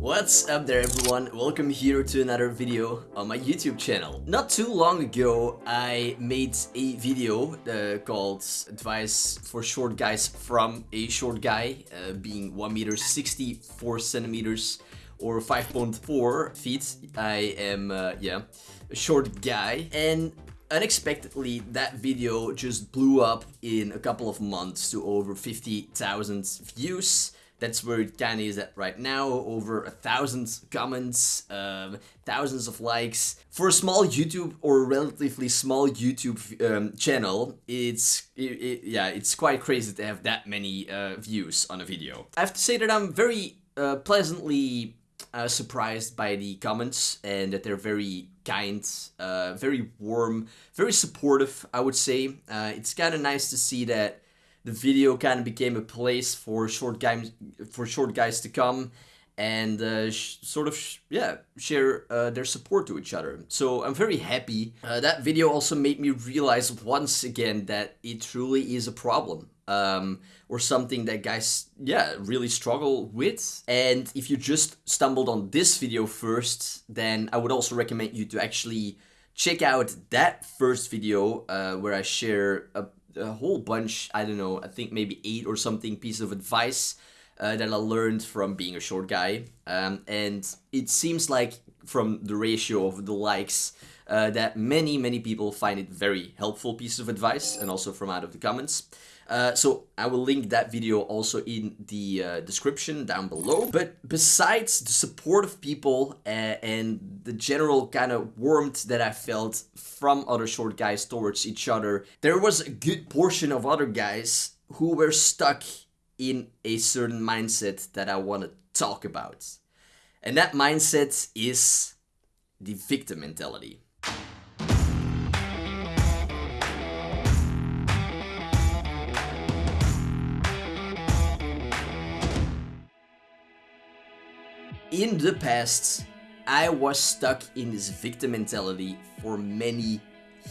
What's up there everyone, welcome here to another video on my YouTube channel. Not too long ago I made a video uh, called Advice for Short Guys from a Short Guy, uh, being 1 meter 64 centimeters or 5.4 feet. I am, uh, yeah, a short guy and unexpectedly that video just blew up in a couple of months to over 50,000 views that's where Danny is at right now, over a thousand comments, um, thousands of likes. For a small YouTube or relatively small YouTube um, channel, it's, it, it, yeah, it's quite crazy to have that many uh, views on a video. I have to say that I'm very uh, pleasantly uh, surprised by the comments and that they're very kind, uh, very warm, very supportive, I would say. Uh, it's kind of nice to see that the video kind of became a place for short guys for short guys to come and uh, sort of yeah share uh, their support to each other. So i'm very happy. Uh, that video also made me realize once again that it truly is a problem um, or something that guys yeah really struggle with. And if you just stumbled on this video first then i would also recommend you to actually check out that first video uh, where i share a a whole bunch, I don't know, I think maybe eight or something pieces of advice uh, that I learned from being a short guy. Um, and it seems like from the ratio of the likes uh, that many, many people find it very helpful piece of advice and also from out of the comments. Uh, so I will link that video also in the uh, description down below. But besides the support of people uh, and the general kind of warmth that I felt from other short guys towards each other, there was a good portion of other guys who were stuck in a certain mindset that I want to talk about. And that mindset is the victim mentality. In the past, I was stuck in this victim mentality for many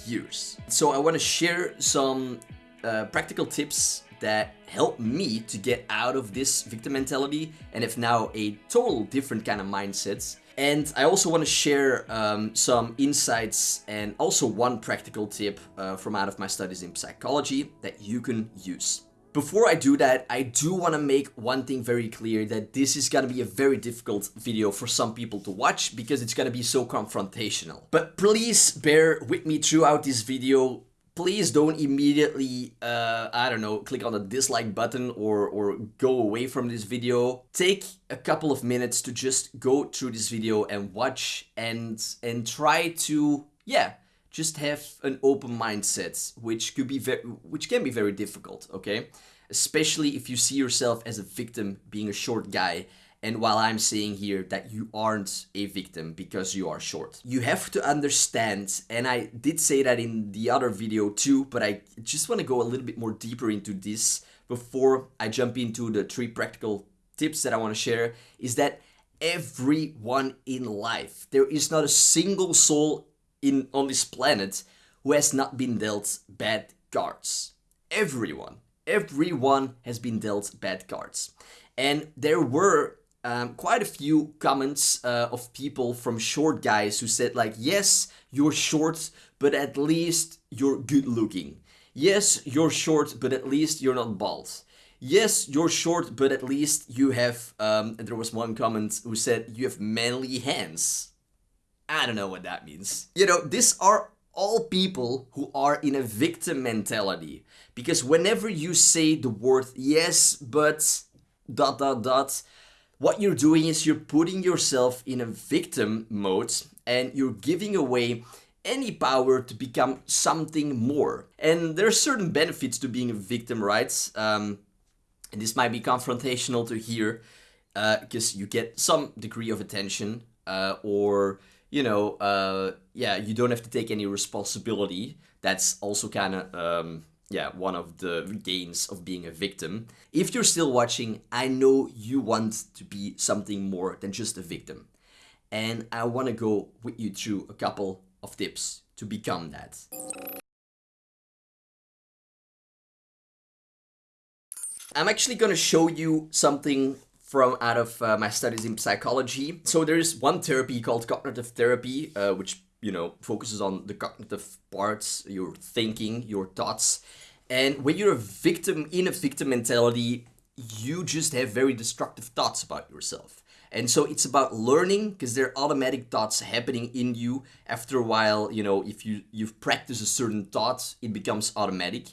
years. So I want to share some uh, practical tips that helped me to get out of this victim mentality and have now a total different kind of mindset. And I also want to share um, some insights and also one practical tip uh, from out of my studies in psychology that you can use. Before I do that, I do want to make one thing very clear that this is going to be a very difficult video for some people to watch because it's going to be so confrontational. But please bear with me throughout this video. Please don't immediately, uh, I don't know, click on the dislike button or, or go away from this video. Take a couple of minutes to just go through this video and watch and, and try to, yeah, just have an open mindset, which could be very, which can be very difficult, okay? Especially if you see yourself as a victim being a short guy and while I'm saying here that you aren't a victim because you are short. You have to understand, and I did say that in the other video too, but I just want to go a little bit more deeper into this before I jump into the three practical tips that I want to share, is that everyone in life, there is not a single soul in on this planet who has not been dealt bad cards. Everyone, everyone has been dealt bad cards. And there were um, quite a few comments uh, of people from short guys who said like, yes, you're short, but at least you're good looking. Yes, you're short, but at least you're not bald. Yes, you're short, but at least you have, um, there was one comment who said you have manly hands. I don't know what that means. You know, these are all people who are in a victim mentality. Because whenever you say the word yes, but dot dot dot, what you're doing is you're putting yourself in a victim mode and you're giving away any power to become something more. And there are certain benefits to being a victim, right? Um, and this might be confrontational to hear because uh, you get some degree of attention uh, or you know, uh, yeah, you don't have to take any responsibility. That's also kind of, um, yeah, one of the gains of being a victim. If you're still watching, I know you want to be something more than just a victim. And I want to go with you through a couple of tips to become that. I'm actually going to show you something from out of uh, my studies in psychology. So there's one therapy called cognitive therapy, uh, which you know focuses on the cognitive parts, your thinking, your thoughts. And when you're a victim in a victim mentality, you just have very destructive thoughts about yourself. And so it's about learning because there are automatic thoughts happening in you. After a while, you know, if you you've practiced a certain thought, it becomes automatic.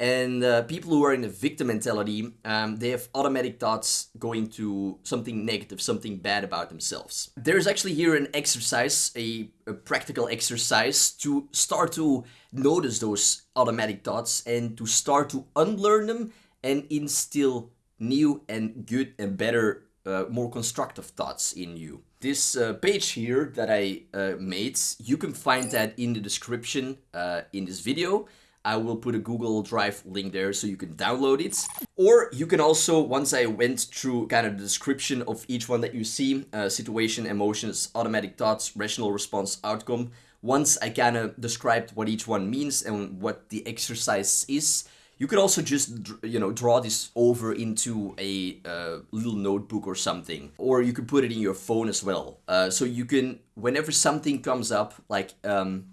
And uh, people who are in a victim mentality, um, they have automatic thoughts going to something negative, something bad about themselves. There's actually here an exercise, a, a practical exercise to start to notice those automatic thoughts and to start to unlearn them and instill new and good and better, uh, more constructive thoughts in you. This uh, page here that I uh, made, you can find that in the description uh, in this video. I will put a Google Drive link there so you can download it. Or you can also, once I went through kind of the description of each one that you see, uh, situation, emotions, automatic thoughts, rational response, outcome, once I kind of described what each one means and what the exercise is, you could also just, you know, draw this over into a uh, little notebook or something. Or you could put it in your phone as well. Uh, so you can, whenever something comes up, like um,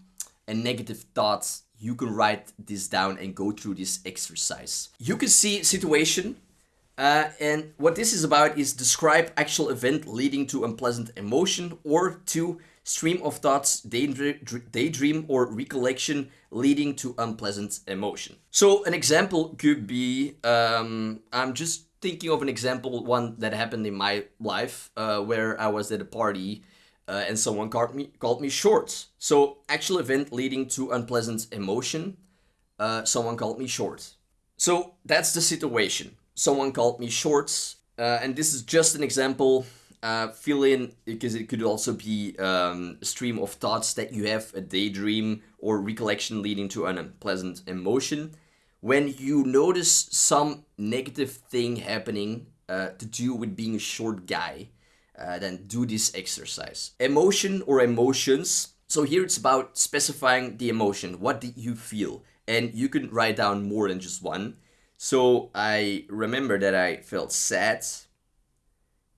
a negative thought you can write this down and go through this exercise. You can see situation uh, and what this is about is describe actual event leading to unpleasant emotion or to stream of thoughts, daydream or recollection leading to unpleasant emotion. So an example could be, um, I'm just thinking of an example, one that happened in my life uh, where I was at a party uh, and someone called me called me short. So actual event leading to unpleasant emotion. Uh, someone called me short. So that's the situation. Someone called me short, uh, and this is just an example. Uh, fill in because it could also be um, a stream of thoughts that you have, a daydream or recollection leading to an unpleasant emotion. When you notice some negative thing happening uh, to do with being a short guy, uh, then do this exercise. Emotion or emotions. So here it's about specifying the emotion. What did you feel? And you can write down more than just one. So I remember that I felt sad.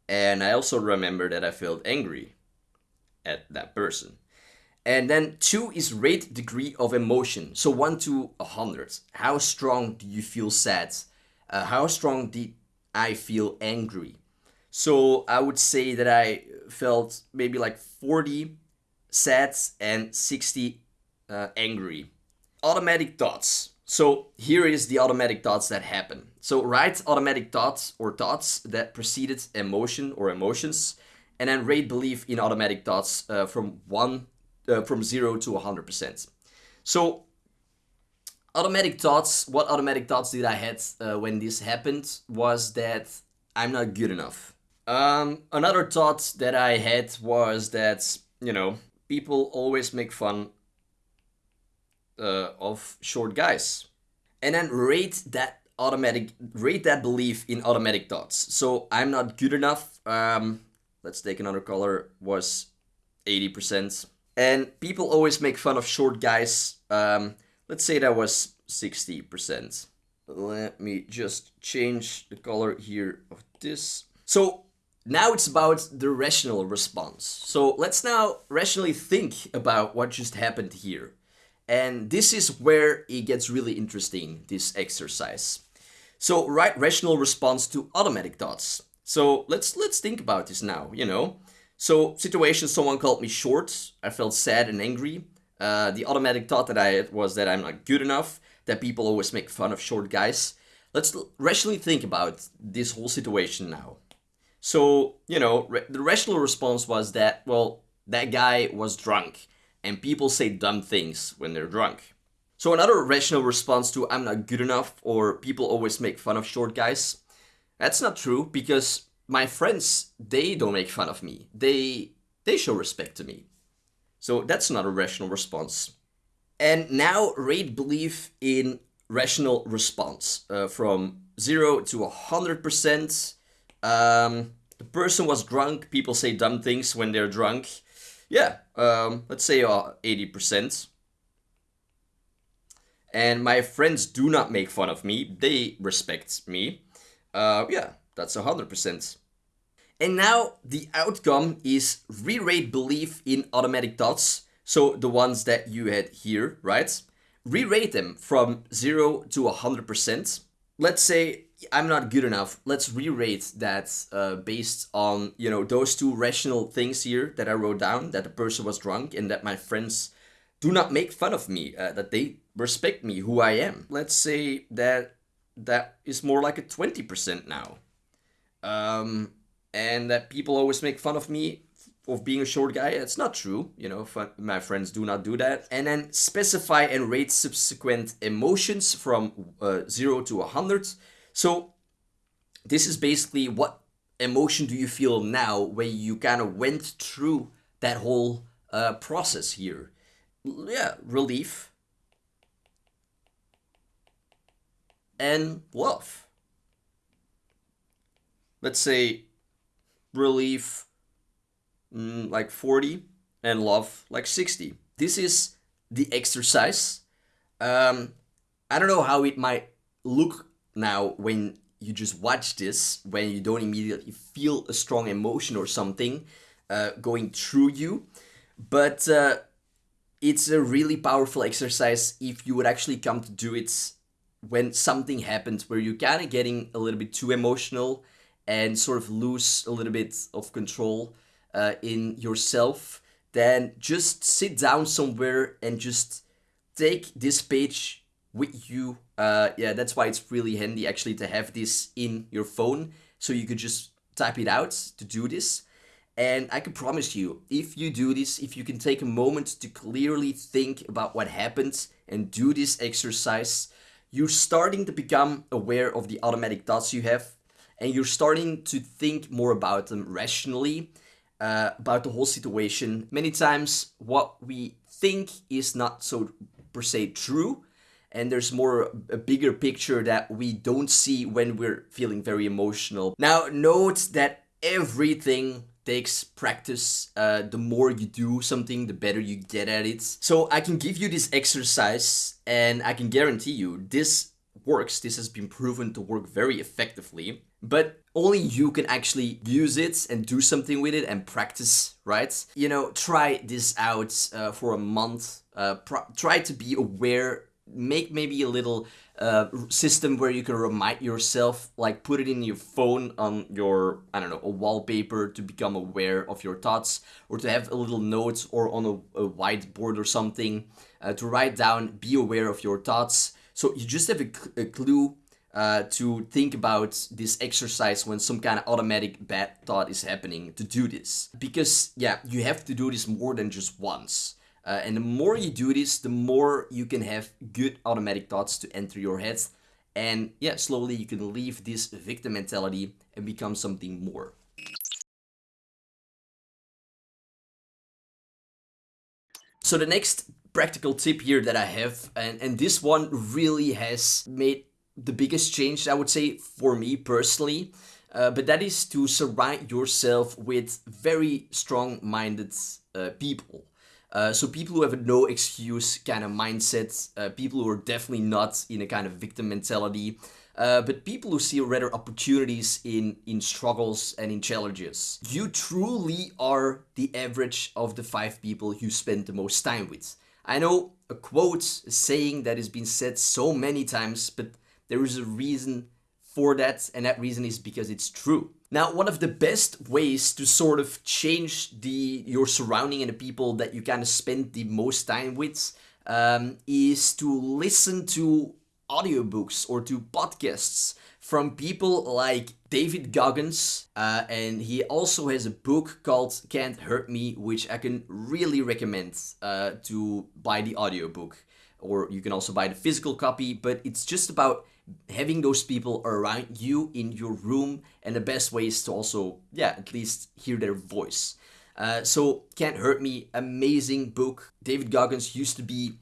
And I also remember that I felt angry at that person. And then two is rate degree of emotion. So one to a hundred. How strong do you feel sad? Uh, how strong did I feel angry? So I would say that I felt maybe like 40 sad and 60 uh, angry. Automatic thoughts. So here is the automatic thoughts that happen. So write automatic thoughts or thoughts that preceded emotion or emotions, and then rate belief in automatic thoughts uh, from one uh, from zero to 100%. So automatic thoughts, what automatic thoughts did I had uh, when this happened was that I'm not good enough. Um, another thought that I had was that, you know, people always make fun uh, of short guys. And then rate that automatic, rate that belief in automatic thoughts. So I'm not good enough. Um, let's take another color, was 80%. And people always make fun of short guys. Um, let's say that was 60%. Let me just change the color here of this. So now it's about the rational response. So let's now rationally think about what just happened here. And this is where it gets really interesting, this exercise. So right rational response to automatic thoughts. So let's let's think about this now, you know. So situation, someone called me short. I felt sad and angry. Uh, the automatic thought that I had was that I'm not good enough, that people always make fun of short guys. Let's rationally think about this whole situation now. So, you know, the rational response was that, well, that guy was drunk, and people say dumb things when they're drunk. So, another rational response to I'm not good enough, or people always make fun of short guys, that's not true because my friends, they don't make fun of me. They they show respect to me. So that's not a rational response. And now rate belief in rational response uh, from 0 to 100%. Um, the person was drunk. People say dumb things when they're drunk. Yeah, um, let's say uh, 80%. And my friends do not make fun of me. They respect me. Uh, yeah, that's 100%. And now the outcome is re-rate belief in automatic thoughts. So the ones that you had here, right? Re-rate them from 0 to 100%. Let's say I'm not good enough. Let's re-rate that uh, based on, you know, those two rational things here that I wrote down, that the person was drunk and that my friends do not make fun of me, uh, that they respect me, who I am. Let's say that that is more like a 20% now. Um, and that people always make fun of me of being a short guy. It's not true, you know, my friends do not do that. And then specify and rate subsequent emotions from uh, 0 to 100. So this is basically what emotion do you feel now when you kind of went through that whole uh, process here. Yeah, relief. And love. Let's say relief mm, like 40 and love like 60. This is the exercise. Um, I don't know how it might look now when you just watch this, when you don't immediately feel a strong emotion or something uh, going through you. But uh, it's a really powerful exercise if you would actually come to do it when something happens where you're kind of getting a little bit too emotional and sort of lose a little bit of control uh, in yourself, then just sit down somewhere and just take this page with you. Uh, yeah, that's why it's really handy actually to have this in your phone so you could just type it out to do this. And I can promise you, if you do this, if you can take a moment to clearly think about what happened and do this exercise, you're starting to become aware of the automatic thoughts you have and you're starting to think more about them rationally, uh, about the whole situation. Many times, what we think is not so per se true, and there's more a bigger picture that we don't see when we're feeling very emotional. Now, note that everything takes practice. Uh, the more you do something, the better you get at it. So I can give you this exercise and I can guarantee you this works. This has been proven to work very effectively but only you can actually use it and do something with it and practice, right? You know, try this out uh, for a month. Uh, try to be aware. Make maybe a little uh, system where you can remind yourself, like put it in your phone on your, I don't know, a wallpaper to become aware of your thoughts, or to have a little notes or on a, a whiteboard or something uh, to write down, be aware of your thoughts. So you just have a, a clue uh, to think about this exercise when some kind of automatic bad thought is happening to do this. Because, yeah, you have to do this more than just once. Uh, and the more you do this, the more you can have good automatic thoughts to enter your head. And yeah, slowly you can leave this victim mentality and become something more. So the next practical tip here that I have, and, and this one really has made the biggest change, I would say, for me personally. Uh, but that is to surround yourself with very strong-minded uh, people. Uh, so people who have a no excuse kind of mindset, uh, people who are definitely not in a kind of victim mentality, uh, but people who see rather opportunities in, in struggles and in challenges. You truly are the average of the five people you spend the most time with. I know a quote, a saying that has been said so many times, but there is a reason for that, and that reason is because it's true. Now, one of the best ways to sort of change the your surrounding and the people that you kind of spend the most time with um, is to listen to audiobooks or to podcasts from people like David Goggins, uh, and he also has a book called Can't Hurt Me, which I can really recommend uh, to buy the audiobook. Or you can also buy the physical copy, but it's just about having those people around you in your room and the best way is to also yeah at least hear their voice. Uh, so can't hurt me amazing book. David goggins used to be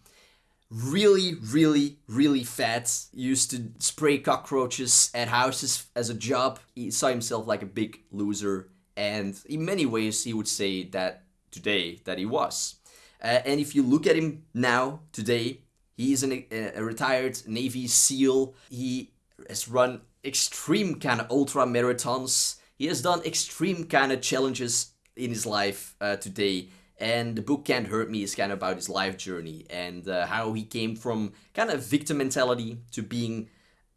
really really really fat. Used to spray cockroaches at houses as a job. He saw himself like a big loser and in many ways he would say that today that he was. Uh, and if you look at him now today He's an, a retired Navy SEAL. He has run extreme kind of ultra marathons. He has done extreme kind of challenges in his life uh, today. And the book Can't Hurt Me is kind of about his life journey and uh, how he came from kind of victim mentality to being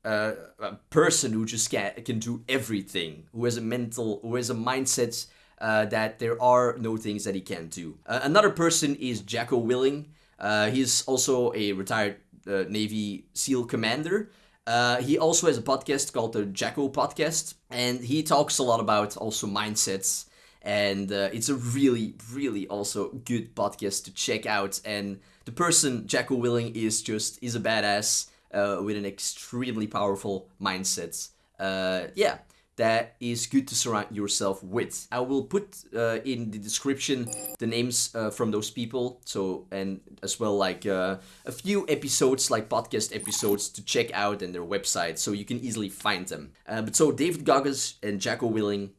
uh, a person who just can, can do everything, who has a mental, who has a mindset uh, that there are no things that he can't do. Uh, another person is Jocko Willink. Uh, he's also a retired uh, Navy SEAL commander. Uh, he also has a podcast called the Jocko Podcast, and he talks a lot about also mindsets. And uh, it's a really, really also good podcast to check out. And the person Jocko Willink is just is a badass with an extremely powerful mindset. yeah, that is good to surround yourself with. I will put uh, in the description the names uh, from those people, so and as well like uh, a few episodes, like podcast episodes to check out and their website, so you can easily find them. Uh, but so David Goggins and Jocko Willink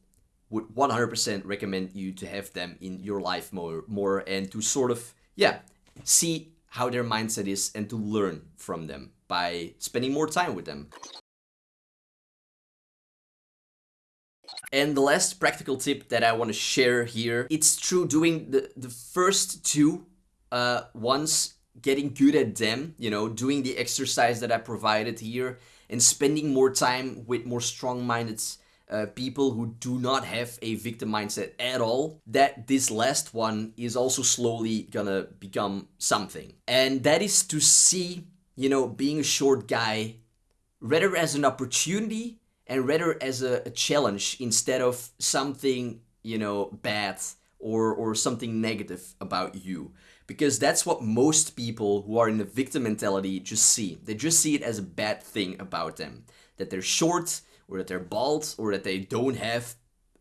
would 100% recommend you to have them in your life more, more and to sort of yeah see how their mindset is and to learn from them by spending more time with them. And the last practical tip that I want to share here, it's true doing the, the first two uh, getting good at them, you know, doing the exercise that I provided here and spending more time with more strong-minded uh, people who do not have a victim mindset at all, that this last one is also slowly gonna become something. And that is to see, you know, being a short guy rather as an opportunity and rather as a, a challenge instead of something, you know, bad or, or something negative about you. Because that's what most people who are in the victim mentality just see. They just see it as a bad thing about them. That they're short, or that they're bald, or that they don't have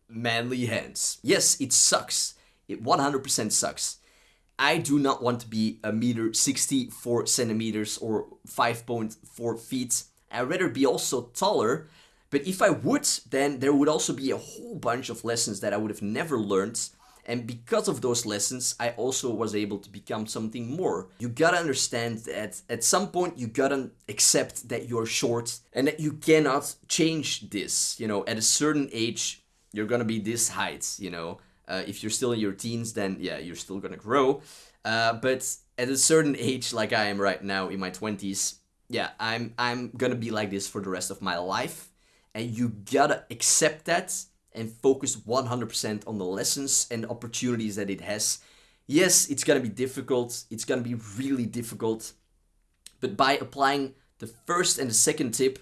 manly hands. Yes, it sucks. It 100% sucks. I do not want to be a meter 64 centimeters or 5.4 feet. I'd rather be also taller but if I would, then there would also be a whole bunch of lessons that I would have never learned. And because of those lessons, I also was able to become something more. You gotta understand that at some point you gotta accept that you're short and that you cannot change this. You know, at a certain age, you're gonna be this height, you know. Uh, if you're still in your teens, then yeah, you're still gonna grow. Uh, but at a certain age, like I am right now in my 20s, yeah, I'm I'm gonna be like this for the rest of my life and you gotta accept that and focus 100% on the lessons and opportunities that it has. Yes, it's gonna be difficult, it's gonna be really difficult, but by applying the first and the second tip,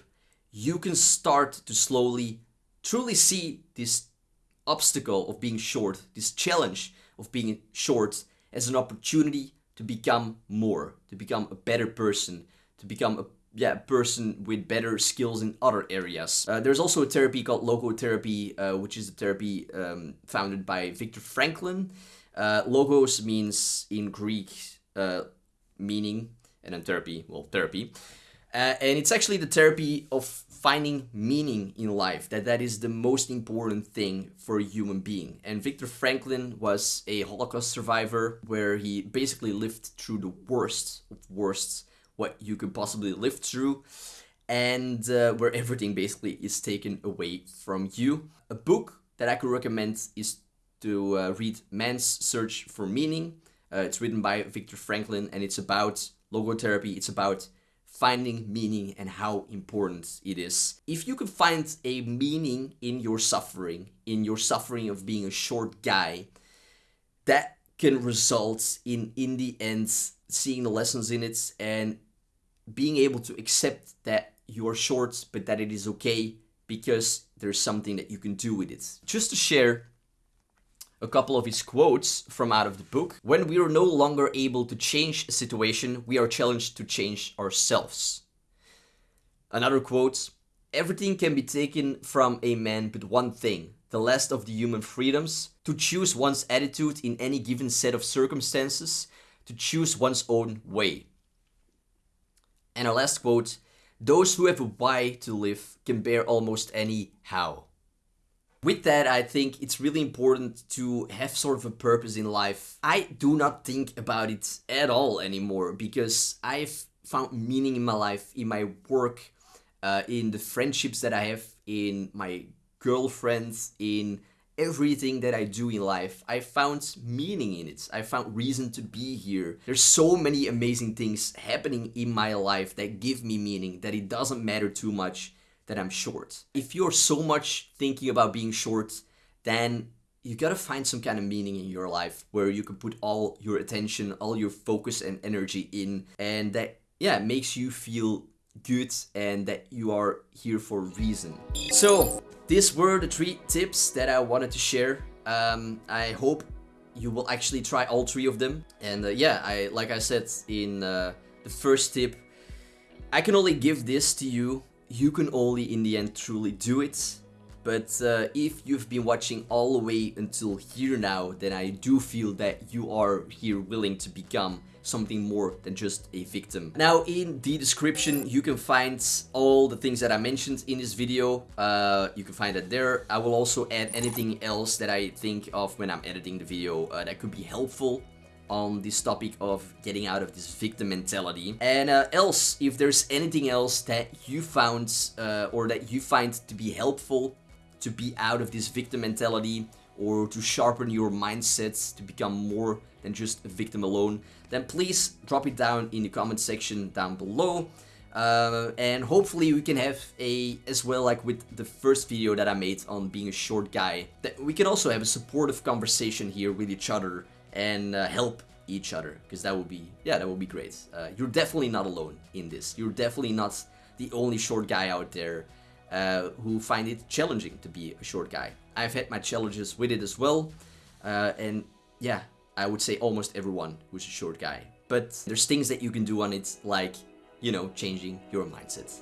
you can start to slowly truly see this obstacle of being short, this challenge of being short as an opportunity to become more, to become a better person, to become a yeah, person with better skills in other areas. Uh, there's also a therapy called logotherapy, uh, which is a therapy um, founded by Viktor Franklin. Uh, logos means in Greek uh, meaning, and then therapy, well, therapy. Uh, and it's actually the therapy of finding meaning in life, that that is the most important thing for a human being. And Viktor Franklin was a Holocaust survivor where he basically lived through the worst of worst what you could possibly live through and uh, where everything basically is taken away from you. A book that I could recommend is to uh, read Man's Search for Meaning. Uh, it's written by Viktor Franklin and it's about logotherapy. It's about finding meaning and how important it is. If you can find a meaning in your suffering, in your suffering of being a short guy, that can result in, in the end, seeing the lessons in it and being able to accept that you're short, but that it is okay because there's something that you can do with it. Just to share a couple of his quotes from out of the book. When we are no longer able to change a situation, we are challenged to change ourselves. Another quote, everything can be taken from a man but one thing, the last of the human freedoms, to choose one's attitude in any given set of circumstances, to choose one's own way. And our last quote, those who have a why to live can bear almost any how. With that, I think it's really important to have sort of a purpose in life. I do not think about it at all anymore because I've found meaning in my life, in my work, uh, in the friendships that I have, in my girlfriends, in everything that I do in life. I found meaning in it. I found reason to be here. There's so many amazing things happening in my life that give me meaning that it doesn't matter too much that I'm short. If you're so much thinking about being short, then you gotta find some kind of meaning in your life where you can put all your attention, all your focus and energy in, and that, yeah, makes you feel good and that you are here for reason. So, these were the three tips that I wanted to share. Um, I hope you will actually try all three of them. And uh, yeah, I like I said in uh, the first tip, I can only give this to you. You can only in the end truly do it. But uh, if you've been watching all the way until here now, then I do feel that you are here willing to become something more than just a victim. Now in the description you can find all the things that I mentioned in this video. Uh, you can find that there. I will also add anything else that I think of when I'm editing the video uh, that could be helpful on this topic of getting out of this victim mentality. And uh, else, if there's anything else that you found uh, or that you find to be helpful to be out of this victim mentality or to sharpen your mindsets to become more than just a victim alone, then please drop it down in the comment section down below. Uh, and hopefully we can have a, as well like with the first video that I made on being a short guy, that we can also have a supportive conversation here with each other and uh, help each other, because that would be, yeah, that would be great. Uh, you're definitely not alone in this. You're definitely not the only short guy out there uh, who find it challenging to be a short guy. I've had my challenges with it as well, uh, and yeah, I would say almost everyone who's a short guy. But there's things that you can do on it, like, you know, changing your mindset.